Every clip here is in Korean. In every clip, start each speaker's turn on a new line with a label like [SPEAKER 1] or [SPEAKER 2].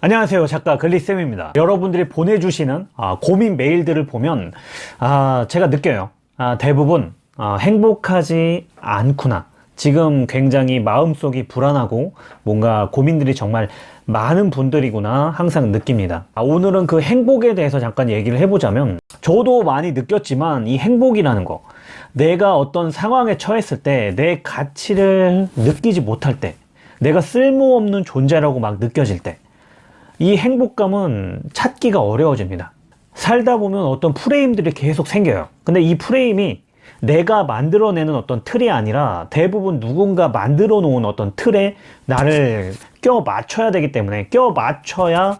[SPEAKER 1] 안녕하세요. 작가 글리쌤입니다. 여러분들이 보내주시는 아, 고민 메일들을 보면 아, 제가 느껴요. 아, 대부분 아, 행복하지 않구나. 지금 굉장히 마음속이 불안하고 뭔가 고민들이 정말 많은 분들이구나 항상 느낍니다. 아, 오늘은 그 행복에 대해서 잠깐 얘기를 해보자면 저도 많이 느꼈지만 이 행복이라는 거 내가 어떤 상황에 처했을 때 내 가치를 느끼지 못할 때 내가 쓸모없는 존재라고 막 느껴질 때 이 행복감은 찾기가 어려워집니다. 살다 보면 어떤 프레임들이 계속 생겨요. 근데 이 프레임이 내가 만들어내는 어떤 틀이 아니라 대부분 누군가 만들어 놓은 어떤 틀에 나를 껴 맞춰야 되기 때문에 껴 맞춰야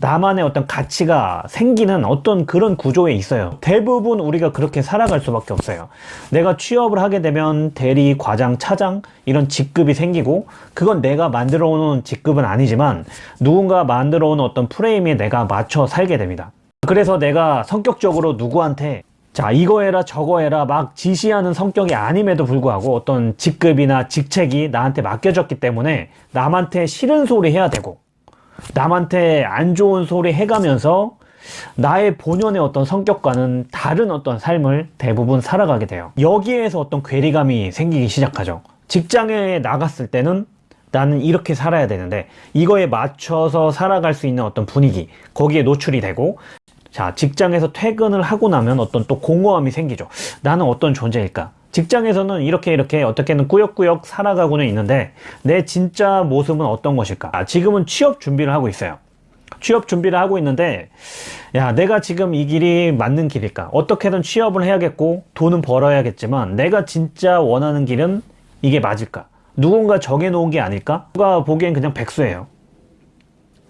[SPEAKER 1] 나만의 어떤 가치가 생기는 어떤 그런 구조에 있어요. 대부분 우리가 그렇게 살아갈 수밖에 없어요. 내가 취업을 하게 되면 대리, 과장, 차장 이런 직급이 생기고 그건 내가 만들어 놓은 직급은 아니지만 누군가 만들어 놓은 어떤 프레임에 내가 맞춰 살게 됩니다. 그래서 내가 성격적으로 누구한테 자 이거 해라 저거 해라 막 지시하는 성격이 아님에도 불구하고 어떤 직급이나 직책이 나한테 맡겨졌기 때문에 남한테 싫은 소리 해야 되고 남한테 안 좋은 소리 해가면서 나의 본연의 어떤 성격과는 다른 어떤 삶을 대부분 살아가게 돼요. 여기에서 어떤 괴리감이 생기기 시작하죠. 직장에 나갔을 때는 나는 이렇게 살아야 되는데 이거에 맞춰서 살아갈 수 있는 어떤 분위기 거기에 노출이 되고 자 직장에서 퇴근을 하고 나면 어떤 또 공허함이 생기죠. 나는 어떤 존재일까 직장에서는 이렇게 이렇게 어떻게는 꾸역꾸역 살아가고는 있는데 내 진짜 모습은 어떤 것일까? 아, 지금은 취업 준비를 하고 있어요. 취업 준비를 하고 있는데 야 내가 지금 이 길이 맞는 길일까? 어떻게든 취업을 해야겠고 돈은 벌어야겠지만 내가 진짜 원하는 길은 이게 맞을까? 누군가 정해놓은 게 아닐까? 누가 보기엔 그냥 백수예요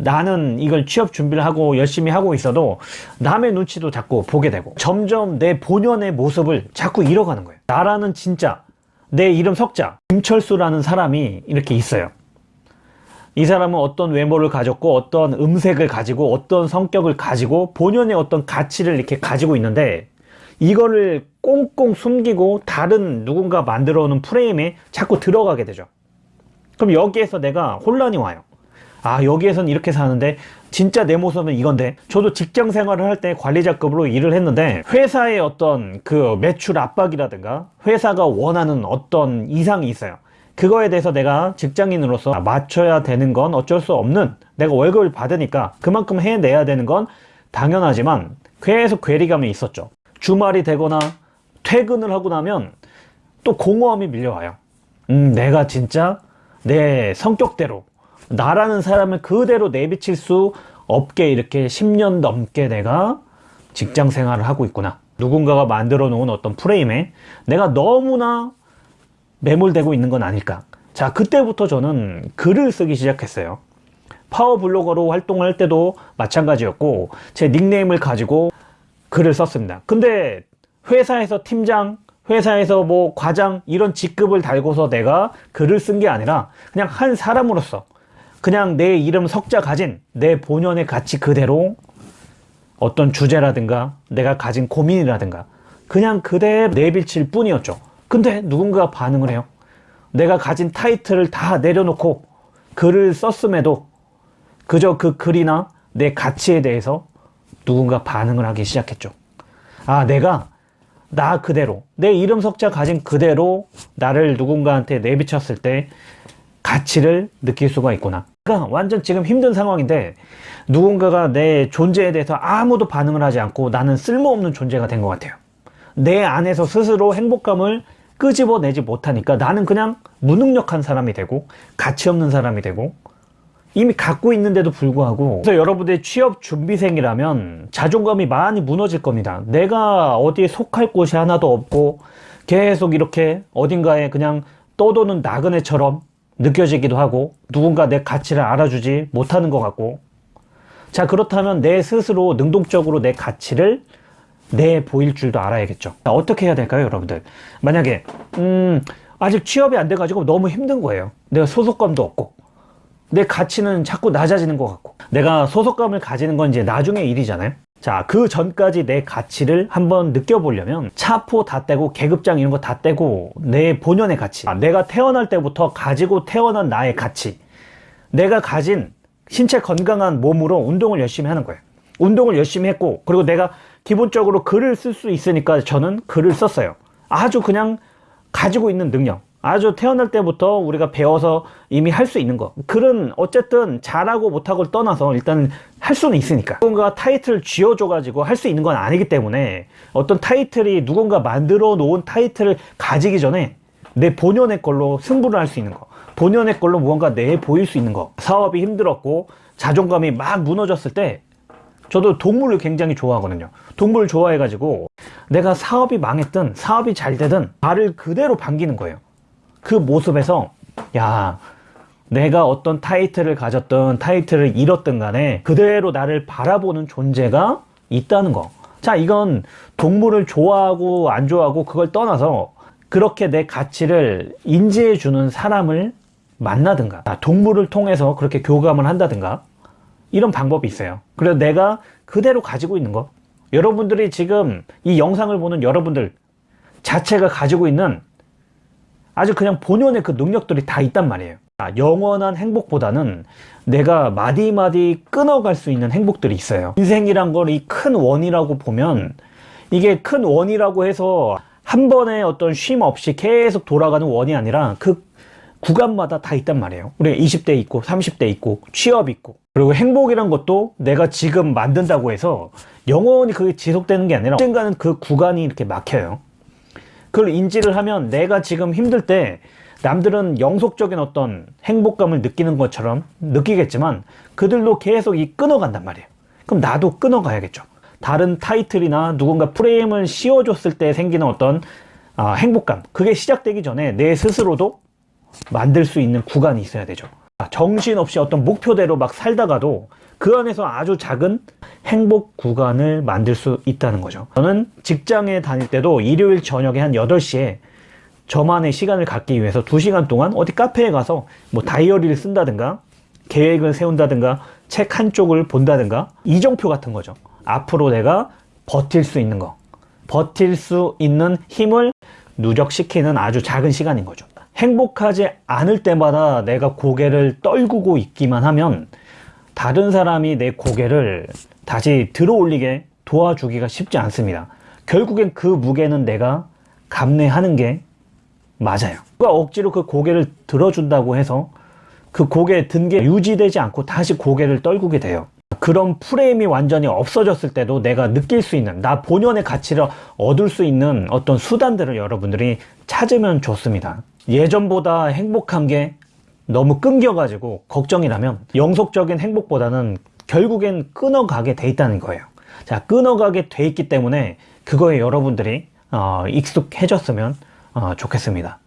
[SPEAKER 1] 나는 이걸 취업 준비를 하고 열심히 하고 있어도 남의 눈치도 자꾸 보게 되고 점점 내 본연의 모습을 자꾸 잃어가는 거예요. 나라는 진짜 내 이름 석자 김철수라는 사람이 이렇게 있어요. 이 사람은 어떤 외모를 가졌고 어떤 음색을 가지고 어떤 성격을 가지고 본연의 어떤 가치를 이렇게 가지고 있는데 이거를 꽁꽁 숨기고 다른 누군가 만들어 놓은 프레임에 자꾸 들어가게 되죠. 그럼 여기에서 내가 혼란이 와요 아 여기에선 이렇게 사는데 진짜 내 모습은 이건데. 저도 직장 생활을 할 때 관리자급으로 일을 했는데 회사의 어떤 그 매출 압박이라든가 회사가 원하는 어떤 이상이 있어요. 그거에 대해서 내가 직장인으로서 맞춰야 되는 건 어쩔 수 없는 내가 월급을 받으니까 그만큼 해내야 되는 건 당연하지만 계속 괴리감이 있었죠. 주말이 되거나 퇴근을 하고 나면 또 공허함이 밀려와요. 음 내가 진짜 내 성격대로 나라는 사람을 그대로 내비칠 수 없게 이렇게 10년 넘게 내가 직장 생활을 하고 있구나. 누군가가 만들어 놓은 어떤 프레임에 내가 너무나 매몰되고 있는 건 아닐까. 자 그때부터 저는 글을 쓰기 시작했어요. 파워 블로거로 활동할 때도 마찬가지였고 제 닉네임을 가지고 글을 썼습니다. 근데 회사에서 팀장 회사에서 뭐 과장 이런 직급을 달고서 내가 글을 쓴 게 아니라 그냥 한 사람으로서 그냥 내 이름 석자 가진 내 본연의 가치 그대로 어떤 주제라든가 내가 가진 고민이라든가 그냥 그대로 내비칠 뿐이었죠. 근데 누군가 반응을 해요. 내가 가진 타이틀을 다 내려놓고 글을 썼음에도 그저 그 글이나 내 가치에 대해서 누군가 반응을 하기 시작했죠. 아 내가 나 그대로 내 이름 석자 가진 그대로 나를 누군가한테 내비쳤을 때 가치를 느낄 수가 있구나. 그러니까 완전 지금 힘든 상황인데 누군가가 내 존재에 대해서 아무도 반응을 하지 않고 나는 쓸모없는 존재가 된 것 같아요. 내 안에서 스스로 행복감을 끄집어내지 못하니까 나는 그냥 무능력한 사람이 되고 가치 없는 사람이 되고 이미 갖고 있는데도 불구하고 그래서 여러분들의 취업 준비생이라면 자존감이 많이 무너질 겁니다. 내가 어디에 속할 곳이 하나도 없고 계속 이렇게 어딘가에 그냥 떠도는 나그네처럼 느껴지기도 하고 누군가 내 가치를 알아주지 못하는 것 같고. 자 그렇다면 내 스스로 능동적으로 내 가치를 내 보일 줄도 알아야겠죠. 어떻게 해야 될까요 여러분들? 만약에 음 아직 취업이 안 돼 가지고 너무 힘든 거예요. 내가 소속감도 없고. 내 가치는 자꾸 낮아지는 것 같고. 내가 소속감을 가지는 건 이제 나중에 일이잖아요 자, 그 전까지 내 가치를 한번 느껴보려면 차포 다 떼고 계급장 이런 거 다 떼고 내 본연의 가치 아, 내가 태어날 때부터 가지고 태어난 나의 가치 내가 가진 신체 건강한 몸으로 운동을 열심히 하는 거예요. 운동을 열심히 했고, 그리고 내가 기본적으로 글을 쓸 수 있으니까 저는 글을 썼어요. 아주 그냥 가지고 있는 능력. 아주 태어날 때부터 우리가 배워서 이미 할 수 있는 거. 글은 어쨌든 잘하고 못하고를 떠나서 일단 할 수는 있으니까. 누군가 타이틀을 쥐어줘 가지고 할 수 있는 건 아니기 때문에 어떤 타이틀이 누군가 만들어 놓은 타이틀을 가지기 전에 내 본연의 걸로 승부를 할 수 있는 거. 본연의 걸로 무언가 내 보일 수 있는 거. 사업이 힘들었고 자존감이 막 무너졌을 때 저도 동물을 굉장히 좋아하거든요. 동물 좋아해 가지고 내가 사업이 망했든 사업이 잘 되든 발을 그대로 반기는 거예요. 그 모습에서 야 내가 어떤 타이틀을 가졌든 타이틀을 잃었든 간에 그대로 나를 바라보는 존재가 있다는 거. 자, 이건 동물을 좋아하고 안 좋아하고 그걸 떠나서 그렇게 내 가치를 인지해 주는 사람을 만나든가 아, 동물을 통해서 그렇게 교감을 한다든가 이런 방법이 있어요. 그래서 내가 그대로 가지고 있는 거. 여러분들이 지금 이 영상을 보는 여러분들 자체가 가지고 있는 아주 그냥 본연의 그 능력들이 다 있단 말이에요. 아, 영원한 행복보다는 내가 마디마디 끊어갈 수 있는 행복들이 있어요. 인생이란 걸 이 큰 원이라고 보면 이게 큰 원이라고 해서 한 번에 어떤 쉼 없이 계속 돌아가는 원이 아니라 그 구간마다 다 있단 말이에요. 우리가 20대 있고 30대 있고 취업 있고 그리고 행복이란 것도 내가 지금 만든다고 해서 영원히 그게 지속되는 게 아니라 언젠가는 그 구간이 이렇게 막혀요. 그걸 인지를 하면 내가 지금 힘들 때 남들은 영속적인 어떤 행복감을 느끼는 것처럼 느끼겠지만 그들도 계속 이 끊어간단 말이에요. 그럼 나도 끊어가야겠죠. 다른 타이틀이나 누군가 프레임을 씌워줬을 때 생기는 어떤 아, 행복감 그게 시작되기 전에 내 스스로도 만들 수 있는 구간이 있어야 되죠. 정신없이 어떤 목표대로 막 살다가도 그 안에서 아주 작은 행복 구간을 만들 수 있다는 거죠. 저는 직장에 다닐 때도 일요일 저녁에 한 8시에 저만의 시간을 갖기 위해서 2시간 동안 어디 카페에 가서 뭐 다이어리를 쓴다든가 계획을 세운다든가 책 한쪽을 본다든가 이정표 같은 거죠. 앞으로 내가 버틸 수 있는 거. 버틸 수 있는 힘을 누적시키는 아주 작은 시간인 거죠. 행복하지 않을 때마다 내가 고개를 떨구고 있기만 하면 다른 사람이 내 고개를 다시 들어 올리게 도와주기가 쉽지 않습니다. 결국엔 그 무게는 내가 감내하는 게 맞아요. 누가 억지로 그 고개를 들어준다고 해서 그 고개 든 게 유지되지 않고 다시 고개를 떨구게 돼요. 그런 프레임이 완전히 없어졌을 때도 내가 느낄 수 있는 나 본연의 가치를 얻을 수 있는 어떤 수단들을 여러분들이 찾으면 좋습니다. 예전보다 행복한 게 너무 끊겨가지고 걱정이라면 영속적인 행복보다는 결국엔 끊어가게 돼 있다는 거예요. 자, 끊어가게 돼 있기 때문에 그거에 여러분들이 어, 익숙해졌으면 어, 좋겠습니다.